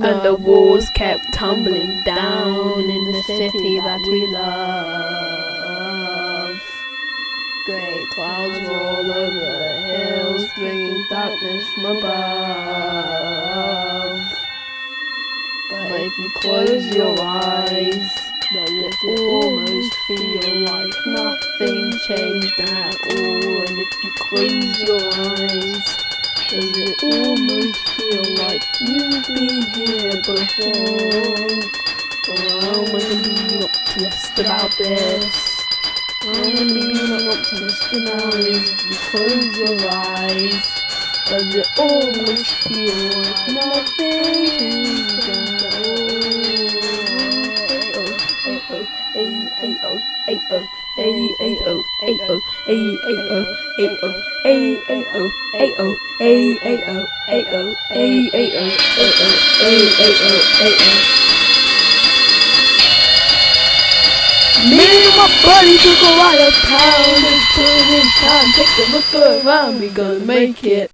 and the walls kept tumbling down in the city that we love. Great clouds roll over the hills, bringing darkness from above. But if you close your eyes, does it almost feel like nothing changed at all? And if you close your eyes, does it almost feel like you've been here before? Oh, I'm really not pissed about this. I'm really not pissed about this. You close your eyes. Does it almost feel like nothing is done? Hey, oh, hey, oh, hey, oh, hey, oh, hey, oh. Me and my buddy took a ride uptown and put in time, take a look around, we gonna make it.